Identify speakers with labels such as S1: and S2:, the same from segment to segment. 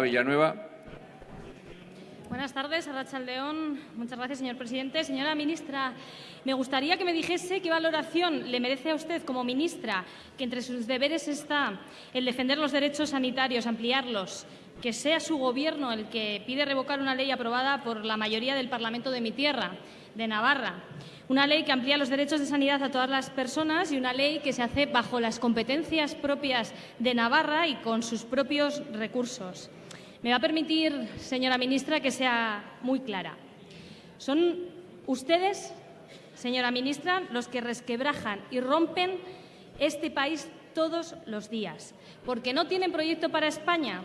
S1: Villanueva.
S2: Buenas tardes, Arracha León. Muchas gracias, señor presidente. Señora ministra, me gustaría que me dijese qué valoración le merece a usted como ministra que entre sus deberes está el defender los derechos sanitarios, ampliarlos, que sea su Gobierno el que pide revocar una ley aprobada por la mayoría del Parlamento de mi tierra, de Navarra. Una ley que amplía los derechos de sanidad a todas las personas y una ley que se hace bajo las competencias propias de Navarra y con sus propios recursos. Me va a permitir, señora ministra, que sea muy clara. Son ustedes, señora ministra, los que resquebrajan y rompen este país todos los días, porque no tienen proyecto para España,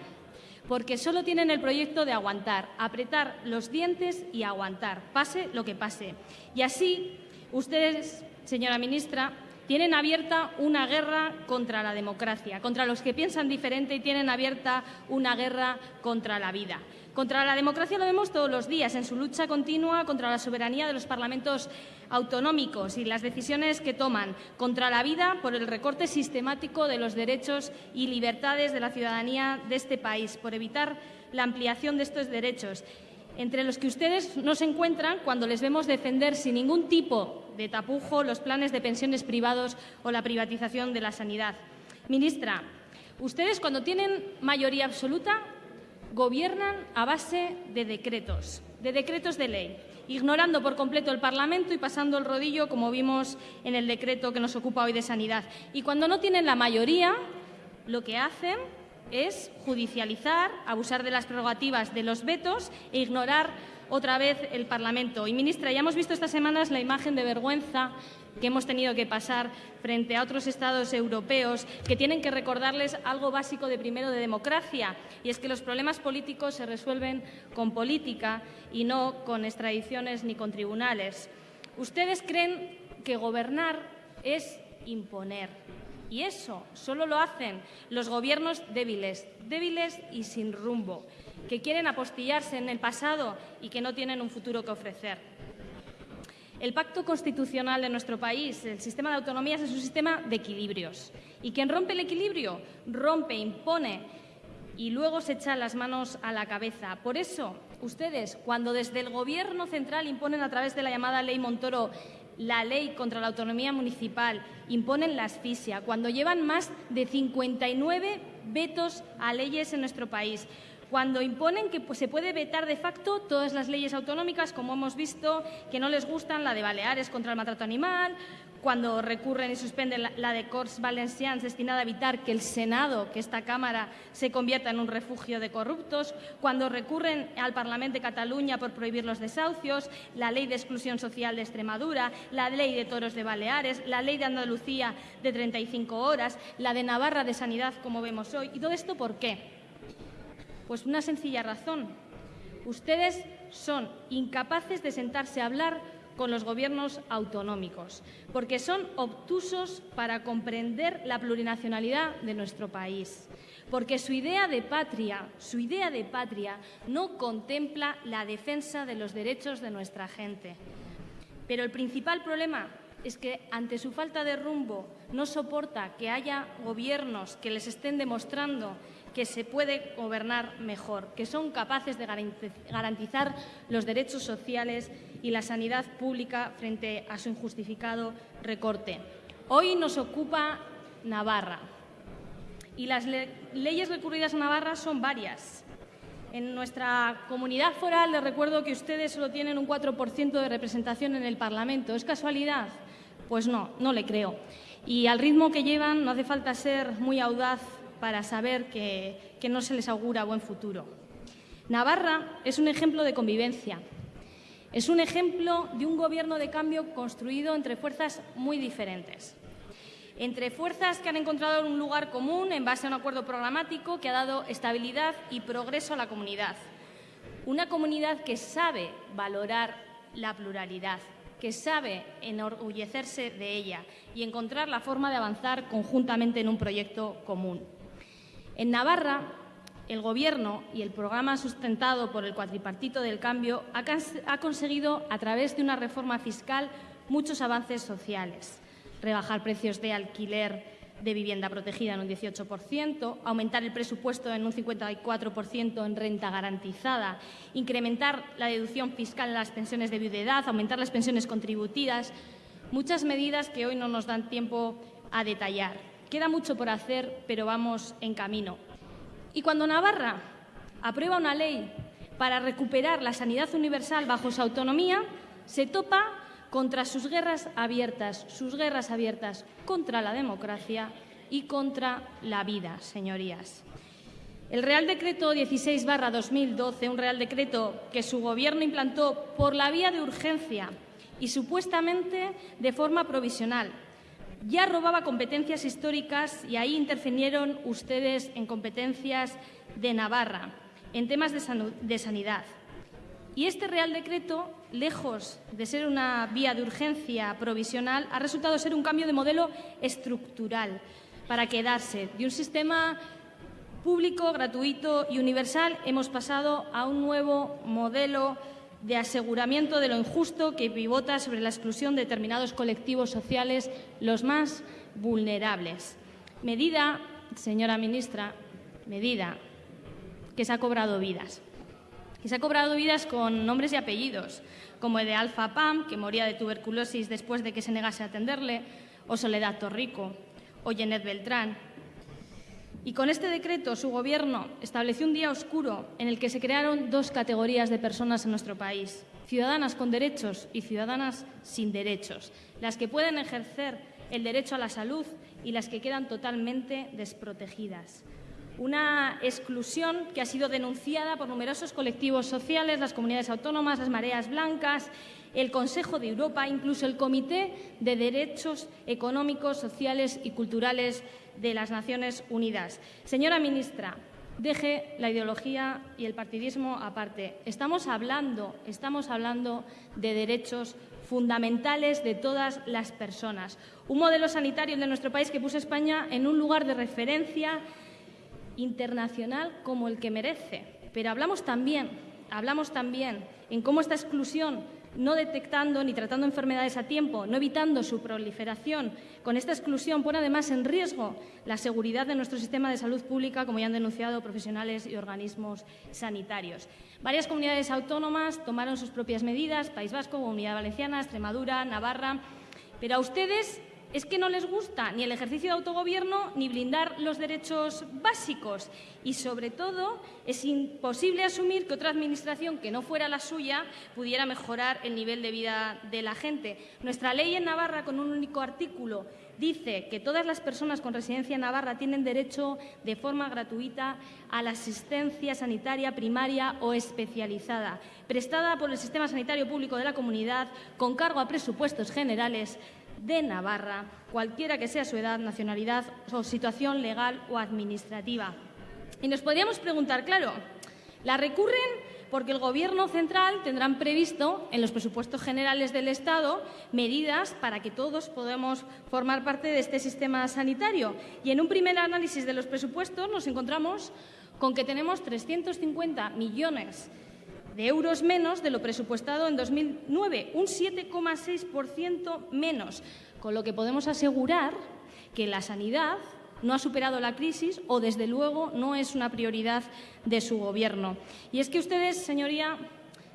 S2: porque solo tienen el proyecto de aguantar, apretar los dientes y aguantar, pase lo que pase. Y así, ustedes, señora ministra, tienen abierta una guerra contra la democracia, contra los que piensan diferente y tienen abierta una guerra contra la vida. Contra la democracia lo vemos todos los días en su lucha continua contra la soberanía de los parlamentos autonómicos y las decisiones que toman, contra la vida por el recorte sistemático de los derechos y libertades de la ciudadanía de este país, por evitar la ampliación de estos derechos entre los que ustedes no se encuentran cuando les vemos defender sin ningún tipo de tapujo los planes de pensiones privados o la privatización de la sanidad. Ministra, ustedes cuando tienen mayoría absoluta gobiernan a base de decretos, de decretos de ley, ignorando por completo el Parlamento y pasando el rodillo, como vimos en el decreto que nos ocupa hoy de sanidad. Y cuando no tienen la mayoría, lo que hacen es judicializar, abusar de las prerrogativas de los vetos e ignorar otra vez el Parlamento. Y, ministra, ya hemos visto estas semanas la imagen de vergüenza que hemos tenido que pasar frente a otros Estados europeos que tienen que recordarles algo básico de primero de democracia, y es que los problemas políticos se resuelven con política y no con extradiciones ni con tribunales. Ustedes creen que gobernar es imponer. Y eso solo lo hacen los gobiernos débiles, débiles y sin rumbo, que quieren apostillarse en el pasado y que no tienen un futuro que ofrecer. El pacto constitucional de nuestro país, el sistema de autonomías, es un sistema de equilibrios. Y quien rompe el equilibrio, rompe, impone y luego se echa las manos a la cabeza. Por eso, ustedes, cuando desde el Gobierno central imponen a través de la llamada Ley Montoro la ley contra la autonomía municipal, imponen la asfixia, cuando llevan más de 59 vetos a leyes en nuestro país, cuando imponen que pues, se puede vetar de facto todas las leyes autonómicas, como hemos visto, que no les gustan, la de Baleares contra el maltrato animal, cuando recurren y suspenden la, de Corts Valencians destinada a evitar que el Senado, que esta Cámara, se convierta en un refugio de corruptos, cuando recurren al Parlamento de Cataluña por prohibir los desahucios, la Ley de Exclusión Social de Extremadura, la Ley de Toros de Baleares, la Ley de Andalucía de 35 horas, la de Navarra de Sanidad, como vemos hoy. ¿Y todo esto por qué? Pues una sencilla razón. Ustedes son incapaces de sentarse a hablar con los gobiernos autonómicos, porque son obtusos para comprender la plurinacionalidad de nuestro país, porque su idea de patria, su idea de patria no contempla la defensa de los derechos de nuestra gente. Pero el principal problema es que ante su falta de rumbo no soporta que haya gobiernos que les estén demostrando que se puede gobernar mejor, que son capaces de garantizar los derechos sociales y la sanidad pública frente a su injustificado recorte. Hoy nos ocupa Navarra y las leyes recurridas a Navarra son varias. En nuestra comunidad foral les recuerdo que ustedes solo tienen un 4% de representación en el Parlamento. ¿Es casualidad? Pues no, no le creo. Y al ritmo que llevan no hace falta ser muy audaz para saber que, no se les augura buen futuro. Navarra es un ejemplo de convivencia, es un ejemplo de un gobierno de cambio construido entre fuerzas muy diferentes. Entre fuerzas que han encontrado un lugar común en base a un acuerdo programático que ha dado estabilidad y progreso a la comunidad. Una comunidad que sabe valorar la pluralidad, que sabe enorgullecerse de ella y encontrar la forma de avanzar conjuntamente en un proyecto común. En Navarra, el Gobierno y el programa sustentado por el cuatripartito del cambio ha, conseguido, a través de una reforma fiscal, muchos avances sociales. Rebajar precios de alquiler de vivienda protegida en un 18%, aumentar el presupuesto en un 54% en renta garantizada, incrementar la deducción fiscal en las pensiones de viudedad, aumentar las pensiones contributivas, muchas medidas que hoy no nos dan tiempo a detallar. Queda mucho por hacer, pero vamos en camino. Y cuando Navarra aprueba una ley para recuperar la sanidad universal bajo su autonomía, se topa contra sus guerras abiertas, sus guerras abiertas contra la democracia y contra la vida, señorías. El Real Decreto 16-2012, un Real Decreto que su Gobierno implantó por la vía de urgencia y supuestamente de forma provisional, ya robaba competencias históricas y ahí intervinieron ustedes en competencias de Navarra, en temas de, sanidad. Y este Real Decreto, lejos de ser una vía de urgencia provisional, ha resultado ser un cambio de modelo estructural para quedarse. De un sistema público, gratuito y universal hemos pasado a un nuevo modelo de aseguramiento de lo injusto que pivota sobre la exclusión de determinados colectivos sociales, los más vulnerables. Medida, señora ministra, medida que se ha cobrado vidas. Que se ha cobrado vidas con nombres y apellidos, como el de Alfa Pam, que moría de tuberculosis después de que se negase a atenderle, o Soledad Torrico, o Jeanette Beltrán, y con este decreto su Gobierno estableció un día oscuro en el que se crearon dos categorías de personas en nuestro país, ciudadanas con derechos y ciudadanas sin derechos, las que pueden ejercer el derecho a la salud y las que quedan totalmente desprotegidas. Una exclusión que ha sido denunciada por numerosos colectivos sociales, las comunidades autónomas, las mareas blancas, el Consejo de Europa, incluso el Comité de Derechos Económicos, Sociales y Culturales de las Naciones Unidas. Señora ministra, deje la ideología y el partidismo aparte. Estamos hablando, estamos hablando de derechos fundamentales de todas las personas. Un modelo sanitario de nuestro país que puso España en un lugar de referencia internacional como el que merece. Pero hablamos también, hablamos también en cómo esta exclusión no detectando ni tratando enfermedades a tiempo, no evitando su proliferación. Con esta exclusión pone además en riesgo la seguridad de nuestro sistema de salud pública, como ya han denunciado profesionales y organismos sanitarios. Varias comunidades autónomas tomaron sus propias medidas, País Vasco, Comunidad Valenciana, Extremadura, Navarra, pero a ustedes es que no les gusta ni el ejercicio de autogobierno ni blindar los derechos básicos. Y, sobre todo, es imposible asumir que otra administración que no fuera la suya pudiera mejorar el nivel de vida de la gente. Nuestra ley en Navarra, con un único artículo, dice que todas las personas con residencia en Navarra tienen derecho de forma gratuita a la asistencia sanitaria primaria o especializada, prestada por el Sistema Sanitario Público de la Comunidad, con cargo a presupuestos generales de Navarra, cualquiera que sea su edad, nacionalidad o situación legal o administrativa. Y nos podríamos preguntar, claro, ¿la recurren porque el Gobierno central tendrá previsto en los presupuestos generales del Estado medidas para que todos podamos formar parte de este sistema sanitario. Y en un primer análisis de los presupuestos nos encontramos con que tenemos 350 millones euros menos de lo presupuestado en 2009, un 7,6% menos, con lo que podemos asegurar que la sanidad no ha superado la crisis o, desde luego, no es una prioridad de su Gobierno. Y es que ustedes, señoría,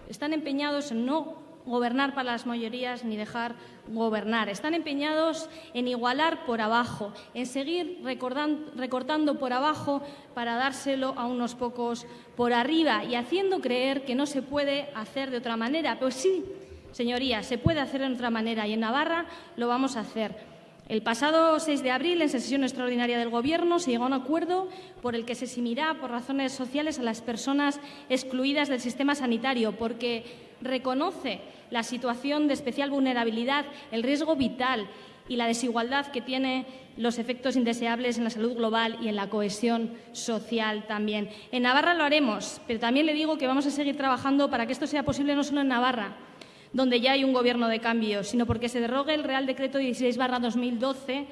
S2: están empeñados en no gobernar para las mayorías ni dejar gobernar. Están empeñados en igualar por abajo, en seguir recortando por abajo para dárselo a unos pocos por arriba y haciendo creer que no se puede hacer de otra manera. Pues sí, señorías, se puede hacer de otra manera y en Navarra lo vamos a hacer. El pasado 6 de abril, en sesión extraordinaria del Gobierno, se llegó a un acuerdo por el que se eximirá por razones sociales a las personas excluidas del sistema sanitario, porque reconoce la situación de especial vulnerabilidad, el riesgo vital y la desigualdad que tiene los efectos indeseables en la salud global y en la cohesión social también. En Navarra lo haremos, pero también le digo que vamos a seguir trabajando para que esto sea posible no solo en Navarra, donde ya hay un gobierno de cambio, sino porque se derrogue el Real Decreto 16-2012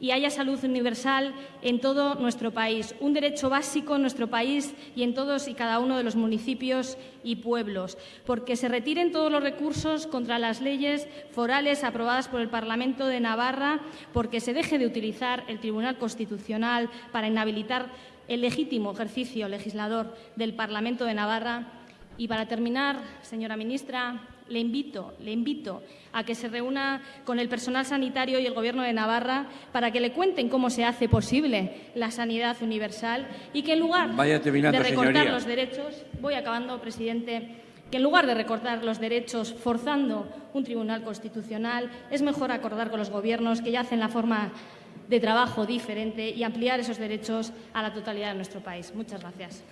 S2: y haya salud universal en todo nuestro país, un derecho básico en nuestro país y en todos y cada uno de los municipios y pueblos, porque se retiren todos los recursos contra las leyes forales aprobadas por el Parlamento de Navarra, porque se deje de utilizar el Tribunal Constitucional para inhabilitar el legítimo ejercicio legislador del Parlamento de Navarra. Y para terminar, señora ministra, le invito, le invito a que se reúna con el personal sanitario y el Gobierno de Navarra para que le cuenten cómo se hace posible la sanidad universal y que en lugar de recortar los derechos, voy acabando, presidente, que en lugar de recortar los derechos forzando un tribunal constitucional, es mejor acordar con los gobiernos que ya hacen la forma de trabajo diferente y ampliar esos derechos a la totalidad de nuestro país. Muchas gracias.